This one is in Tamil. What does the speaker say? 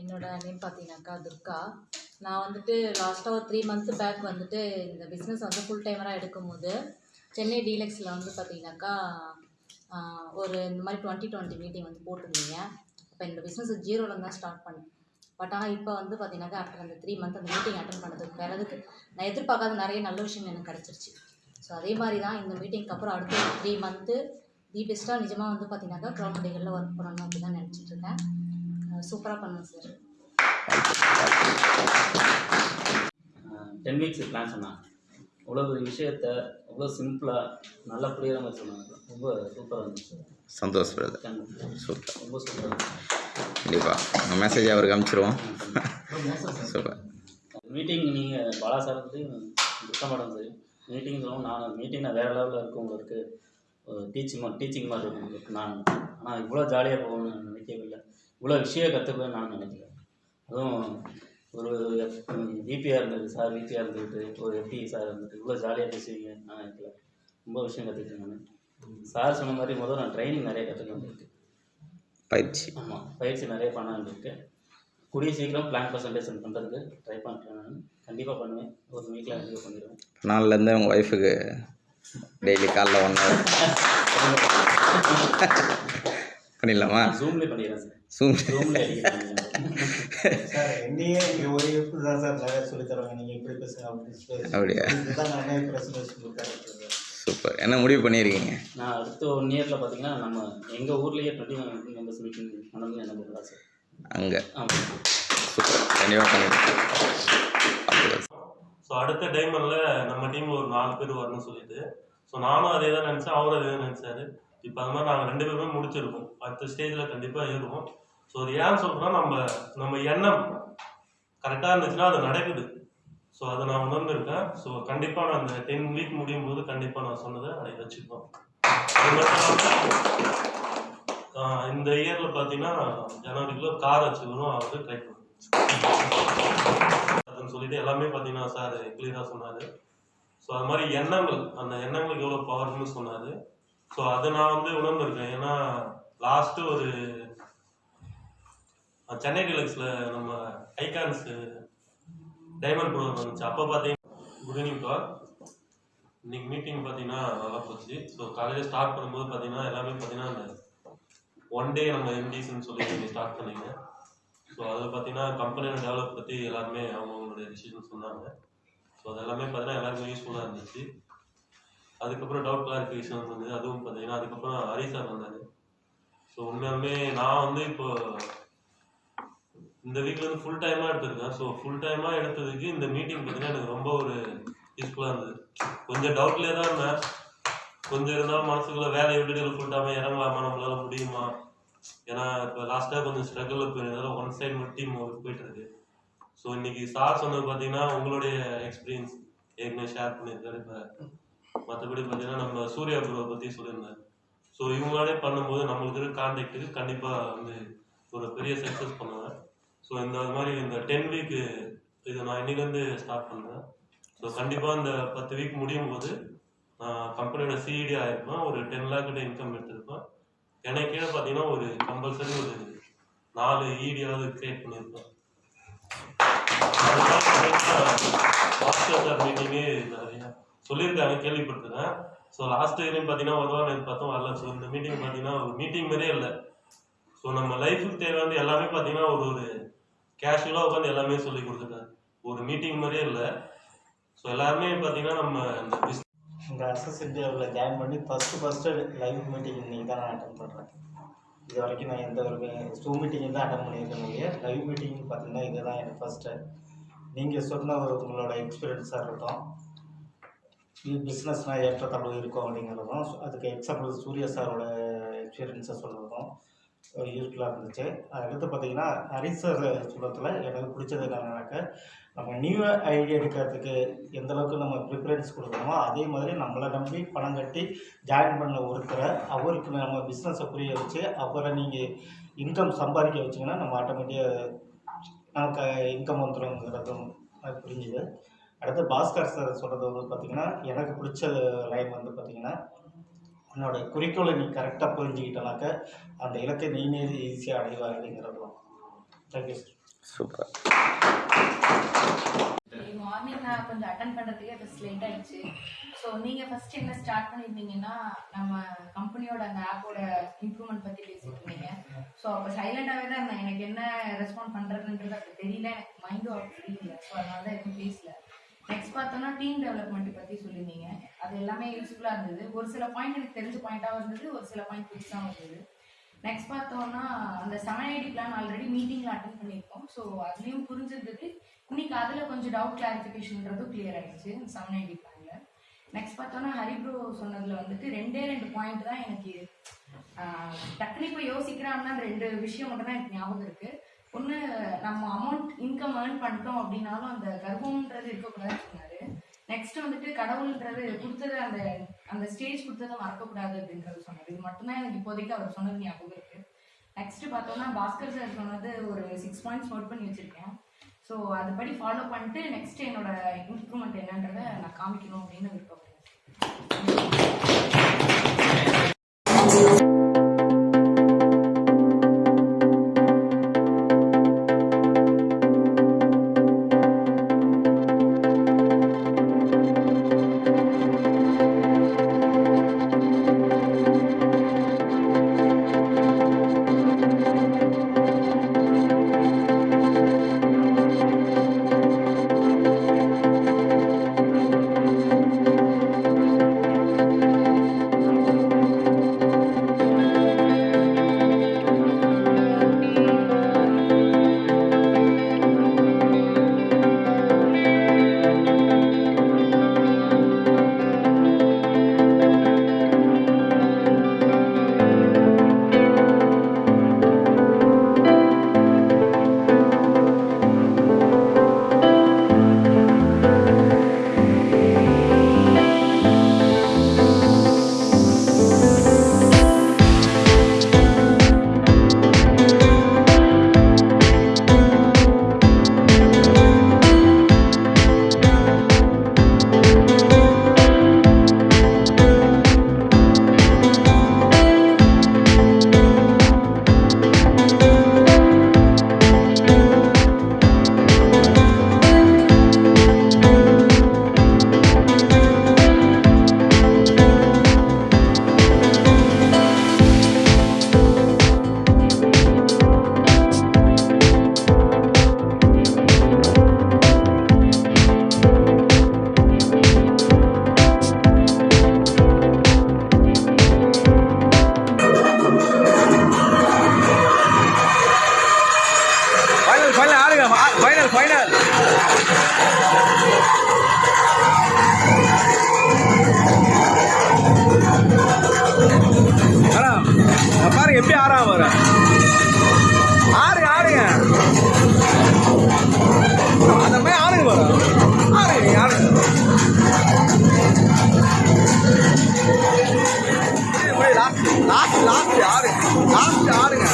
என்னோட நேம் பார்த்தீங்கன்னாக்கா துர்கா. நான் வந்துட்டு லாஸ்ட்டாக ஒரு த்ரீ மந்த்ஸ் பேக் வந்துட்டு இந்த பிஸ்னஸ் வந்து ஃபுல் டைமராக எடுக்கும்போது சென்னை டீலக்ஸில் வந்து பார்த்தீங்கன்னாக்கா ஒரு இந்த மாதிரி டுவெண்ட்டி டுவெண்ட்டி மீட்டிங் வந்து போட்டிருந்தீங்க. இப்போ இந்த பிஸ்னஸ் ஜீரோவில் தான் ஸ்டார்ட் பண்ணேன். பட் ஆனால் இப்போ வந்து பார்த்தீங்கன்னாக்கா ஆஃப்டர் அந்த த்ரீ மந்த் அந்த மீட்டிங் அட்டன் பண்ணதுக்கு பிறகு நான் எதிர்பார்க்காத நிறைய நல்ல விஷயம் எனக்கு கிடச்சிருச்சு. ஸோ அதே மாதிரி தான் இந்த மீட்டிங்க்கு அப்புறம் அடுத்த த்ரீ மந்த்து தி பெஸ்ட்டாக நிஜமாக வந்து பார்த்தீங்கன்னாக்கா க்ரௌண்ட் டிகளில் ஒர்க் பண்ணணும் அப்படி தான் நினச்சிட்ருக்கேன் சூப்பராக பண்ணுவேன் சார். டென் வீக்ஸ் பிளான் சொன்னாங்க. அவ்வளோ ஒரு விஷயத்த அவ்வளோ சிம்பிளாக நல்லா புரியுற மாதிரி சொன்னாங்க. ரொம்ப சூப்பராக இருந்துச்சு சந்தோஷ் பிரதர். சூப்பர். ரொம்ப சூப்பராக கண்டிப்பாக உங்கள் மெசேஜ் அவருக்கு அனுப்பிச்சிருவோம். சூப்பர். மீட்டிங் நீங்கள் பாலா சார் வந்து மேடம் சரி மீட்டிங் சொல்லுவோம் நான் மீட்டிங் நான் வேறு லெவலில் இருக்கும் உங்களுக்கு. டீச்சிங் டீச்சிங் மாதிரி இருக்கும் உங்களுக்கு. நான் ஆனால் இவ்வளோ ஜாலியாக போகணும்னு நான் நினைக்கவே இல்லை. இவ்வளோ விஷயம் கற்றுக்குவேன் நான் நினைக்கல அதுவும் ஒரு விபியாக இருந்தது சார் விபியாக இருந்துக்கிட்டு ஒரு எஃப்டி சார் இருந்துட்டு இவ்வளோ ஜாலியாக பேசுவீங்க நான் நினைக்கல. ரொம்ப விஷயம் கற்றுக்கிட்டேன் நான். சார் சொன்ன மாதிரி முதல்ல நான் ட்ரைனிங் நிறைய கற்றுக்க வேண்டியிருக்கு. பயிற்சி. ஆமாம் பயிற்சி நிறைய பண்ண வேண்டியிருக்கு. கூடிய சீக்கிரம் பிளான் பர்சன்டேஷன் பண்ணுறதுக்கு ட்ரை பண்ணுறேன் நான். கண்டிப்பாக பண்ணுவேன். ஒரு வீக்கில் கண்டிப்பாக பண்ணிடுவேன். நாளிலேருந்து உங்கள் ஒய்ஃபுக்கு டெய்லி காலைல ஒன் ஹவர் பண்ணிடலாமா? ஜூம்லேயே பண்ணிடுறேன் சார். பண்ணிடுறேன் சார் என்னையே ஒரு எப்படி தான் சார் நிறைய சொல்லி தருவாங்க? நீங்கள் இப்படி பேசுங்க? அப்படியா? சூப்பர். என்ன முடிவு பண்ணியிருக்கீங்க? நான் அடுத்த ஒன் இயரில் பார்த்தீங்கன்னா நம்ம எங்கள் ஊர்லேயே டுவெண்ட்டி மெம்பர்ஸ் மீட்டிங் என்ன பண்ணுறா சார். அங்கே? ஆமாம் சூப்பர். கண்டிப்பாக பண்ணிடுறேன் ஸோ அடுத்த டைமரில் நம்ம டீம் ஒரு நாலு பேர் வரணும்னு சொல்லிட்டு. ஸோ நானும் அதே தான் நினச்சேன் அவரும் அதே தான் நினச்சாரு. இப்போ அது மாதிரி நாங்கள் ரெண்டு பேருமே முடிச்சிருக்கோம். அடுத்த ஸ்டேஜில் கண்டிப்பாக ஏறுவோம். ஸோ அது ஏன் சொல்கிறோம்னா நம்ம நம்ம எண்ணம் கரெக்டாக இருந்துச்சுன்னா அது நடக்குது. ஸோ அதை நான் உணர்ந்திருக்கேன். ஸோ கண்டிப்பாக நான் அந்த டென் வீக் முடியும் போது கண்டிப்பாக நான் சொன்னதை அதை வச்சுப்போம் இந்த இயரில் பார்த்தீங்கன்னா ஜனவரிக்குள்ள கார் வச்சுக்கணும் அவர் ட்ரை பண்ணுவோம் அதுன்னு சொல்லிட்டு எல்லாமே பார்த்தீங்கன்னா சார் கிளியராக சொன்னார். ஸோ அது மாதிரி எண்ணங்கள் அந்த எண்ணங்களுக்கு எவ்வளோ பவர்னு சொன்னார். ஸோ அதை நான் வந்து உணர்ந்திருக்கேன். ஏன்னா லாஸ்ட்டு ஒரு சென்னை டிலக்ஸில் நம்ம ஐகான்ஸ் டைமண்ட் ப்ரோக்ராம் வந்துச்சு. அப்போ பார்த்தீங்கன்னா குட் ஈவினிங் கால் இன்னைக்கு மீட்டிங் பார்த்தீங்கன்னா நல்லா போச்சு. ஸோ காலையில் ஸ்டார்ட் பண்ணும்போது பார்த்தீங்கன்னா எல்லாமே பார்த்தீங்கன்னா அந்த ஒன் டே நம்ம எம்டிஸ்ன்னு சொல்லி நீங்கள் ஸ்டார்ட் பண்ணீங்க. ஸோ அதில் பார்த்தீங்கன்னா கம்பெனியோட டெவலப் பற்றி எல்லாருமே அவங்கவுங்களுடைய டிசிஷன் சொன்னாங்க. ஸோ அது எல்லாமே பார்த்தீங்கன்னா எல்லாருக்குமே யூஸ்ஃபுல்லாக இருந்துச்சு. அதுக்கப்புறம் டவுட் கிளாரிஃபிகேஷன் வந்தது அதுவும் பார்த்தீங்கன்னா அதுக்கப்புறம் ஹரி சார் வந்தார். ஸோ உண்மையாலுமே நான் வந்து இப்போ இந்த வீக்ல இருந்து ஃபுல் டைமாக எடுத்திருக்கேன். ஸோ ஃபுல் டைமாக எடுத்ததுக்கு இந்த மீட்டிங் பார்த்தீங்கன்னா எனக்கு ரொம்ப ஒரு யூஸ்ஃபுல்லாக இருந்தது. கொஞ்சம் டவுட்லேயே தான் இருந்தேன். கொஞ்சம் இருந்தாலும் மனசுக்குள்ள வேலை விட்டுட்டு ஃபுல் டைமாக இறங்கலாமா? நம்மளால முடியுமா? ஏன்னா இப்போ லாஸ்ட்டாக கொஞ்சம் ஸ்ட்ரகிளில் போயிருந்தாலும் ஒன் சைடு மட்டும் டீம் போயிட்டு இருக்கு. ஸோ இன்னைக்கு சார் சொன்னது பார்த்தீங்கன்னா உங்களுடைய எக்ஸ்பீரியன்ஸ் ஏற்கனவே ஷேர் பண்ணியிருக்காரு. இப்போ மற்றபடி பார்த்தீங்கன்னா நம்ம சூர்யா ப்ரோவை பற்றி சொல்லியிருந்தார் ஸோ இவங்களோட பண்ணும்போது நம்மளுக்கு இருக்க கான்டாக்ட்டுக்கு கண்டிப்பாக வந்து ஒரு பெரிய சக்ஸஸ் பண்ணுவேன். ஸோ இந்த மாதிரி இந்த டென் வீக்கு இது நான் இன்னிலேருந்து ஸ்டார்ட் பண்ணுறேன் ஸோ கண்டிப்பாக இந்த பத்து வீக் முடியும் போது நான் கம்பெனியோட சிஇடி ஆகிருப்பேன் ஒரு டென் லேக் கிட்ட இன்கம் எடுத்திருப்பேன். எனக்கு கீழே பார்த்தீங்கன்னா ஒரு கம்பல்சரி ஒரு நாலு ஈடியாவது கிரியேட் பண்ணியிருப்பேன். சார் மீட்டிங்கே நிறையா சொல்லியிருக்காங்க கேள்விப்பட்டிருக்கேன். ஸோ லாஸ்ட் இயர்லையும் பார்த்தீங்கன்னா ஒரு வாரம் பார்த்தோம் வரல. ஸோ இந்த மீட்டிங் பார்த்தீங்கன்னா ஒரு மீட்டிங் மாதிரியே இல்லை. ஸோ நம்ம லைஃபுக்கு தேவையானது எல்லாமே பார்த்தீங்கன்னா ஒரு ஒரு கேஷுவலாக உட்காந்து எல்லாமே சொல்லி கொடுத்துருக்காரு ஒரு மீட்டிங் மாதிரியே இல்லை. ஸோ எல்லாருமே பார்த்தீங்கன்னா நம்ம இந்த பிஸ்னஸ் இந்த அசஸ் இந்தியாவில் ஜாயின் பண்ணி ஃபஸ்ட்டு ஃபஸ்ட்டு லைவ் மீட்டிங் இன்றைக்கி தான் நான் அட்டன் பண்ணுறேன் இது வரைக்கும் நான் எந்த ஒரு ஸ்டூ மீட்டிங் தான் அட்டன் பண்ணியிருக்கேன் இல்லையா லைவ் மீட்டிங் பார்த்தீங்கன்னா இதுதான் எனக்கு ஃபஸ்ட்டு நீங்கள் சொன்ன ஒரு உங்களோட எக்ஸ்பீரியன்ஸாக இருக்கட்டும். பிஸ்னஸ்னால் ஏற்றத்தாழ்வு இருக்கும் அப்படிங்கிறதும் அதுக்கு எக்ஸாம்பிள் சூர்யா சாரோட எக்ஸ்பீரியன்ஸை சொல்கிறதும் யூஸ்ஃபுல்லாக இருந்துச்சு. அடுத்து பார்த்தீங்கன்னா ஹரிஸ் சார் சொல்கிறதுல எனக்கு பிடிச்சது என்னன்னாக்க நம்ம நியூ ஐடியா எடுக்கிறதுக்கு எந்த அளவுக்கு நம்ம ப்ரிஃபரன்ஸ் கொடுக்குறோமோ அதே மாதிரி நம்மளை நம்பி பணம் கட்டி ஜாயின் பண்ண ஒருத்தரை அவருக்கு நம்ம பிஸ்னஸை புரிய வச்சு அவரை நீங்கள் இன்கம் சம்பாதிக்க வச்சிங்கன்னா நம்ம ஆட்டோமேட்டிக்காக நமக்கு இன்கம் வந்துடும்ங்கிறதும் புரிஞ்சுது. அடுத்து பாஸ்கர் சார் சொல்கிறது வந்து பார்த்திங்கன்னா எனக்கு பிடிச்ச லைன் வந்து பார்த்திங்கன்னா உன்னோட குறிக்கோளை நீ கரெக்டாக புரிஞ்சுக்கிட்டனாக்க அந்த இலக்கை நீனே ஈஸியாக அடைவா அப்படிங்கிறதும் தேங்க்யூ சார் சூப்பர். மார்னிங் நான் கொஞ்சம் அட்டன் பண்ணுறதுக்கே ஃபஸ்ட் லேட் ஆயிடுச்சு. ஸோ நீங்கள் ஃபர்ஸ்ட் என்ன ஸ்டார்ட் பண்ணியிருந்தீங்கன்னா நம்ம கம்பெனியோட அந்த ஆப்போட இம்ப்ரூவ்மெண்ட் பற்றி பேசிட்டு இருந்தீங்க. ஸோ அப்போ சைலண்டாகவே தான் இருந்தேன். எனக்கு என்ன ரெஸ்பாண்ட் பண்ணுறதுன்றது அப்போ தெரியல. எனக்கு மைண்டும் அப்போ தெரியல ஸோ அதனால தான் எதுவும் பேசல. நெக்ஸ்ட் பார்த்தோன்னா டீம் டெவலப்மெண்ட் பற்றி சொல்லியிருந்தீங்க. அது எல்லாமே யூஸ்ஃபுல்லாக இருந்தது. ஒரு சில பாயிண்ட் எனக்கு தெரிஞ்ச பாயிண்ட்டாக இருந்தது ஒரு சில பாயிண்ட் புதுசாக இருந்தது நெக்ஸ்ட் பார்த்தோம்னா அந்த செவன் ஐடி பிளான் ஆல்ரெடி மீட்டிங்கில் அட்டன் பண்ணியிருக்கோம். ஸோ அதுலேயும் புரிஞ்சிருந்தது. இன்னைக்கு அதில் கொஞ்சம் டவுட் கிளாரிஃபிகேஷன்ன்றதும் கிளியர் ஆயிடுச்சு செவன் ஐடி பிளானில் நெக்ஸ்ட் பார்த்தோன்னா ஹரிப்ரோ சொன்னதில் வந்துட்டு ரெண்டே ரெண்டு பாயிண்ட் தான் எனக்கு டக்குனு இப்போ யோசிக்கிறேன் அந்த ரெண்டு விஷயம் மட்டும் தான் எனக்கு ஞாபகம் இருக்குது ஒன்று நம்ம அமௌண்ட் இன்கம் ஏர்ன் பண்ணிட்டோம் அப்படின்னாலும் அந்த கர்வம்ன்றது இருக்கக்கூடாதுன்னு சொன்னார். நெக்ஸ்ட் வந்துட்டு கடவுள்ன்றது கொடுத்தது அந்த அந்த ஸ்டேஜ் கொடுத்ததை மறக்கக்கூடாது அப்படின்றது சொன்னார். இது மட்டும்தான் எனக்கு இப்போதைக்கு அவர் சொன்னது ஞாபகம் இருக்கு. நெக்ஸ்ட் பார்த்தோம்னா பாஸ்கர் சார் சொன்னது ஒரு சிக்ஸ் பாயிண்ட்ஸ் நோட் பண்ணி வச்சிருக்கேன். ஸோ அதுபடி ஃபாலோ பண்ணிட்டு நெக்ஸ்ட் என்னோட இம்ப்ரூவ்மெண்ட் என்னன்றதை நான் காமிக்கணும் அப்படின்னு விருப்பப்படுறேன். வேணாம் வர. ஆறு ஆடுங்க அந்த மாதிரி ஆடுங்க வர. ஆடுங்க ஆடுங்க லாஸ்ட் லாஸ்ட் லாஸ்ட் ஆடுங்க லாஸ்ட் ஆறுங்க